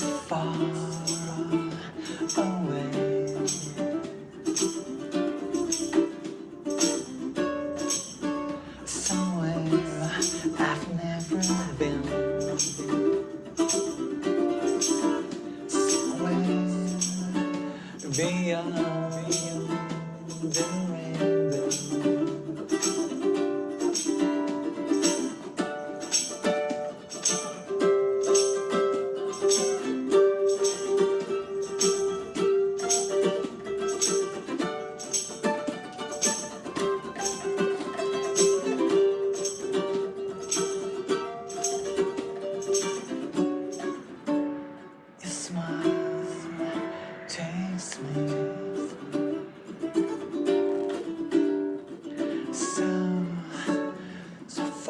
far away. Somewhere I've never been. Somewhere beyond,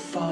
far.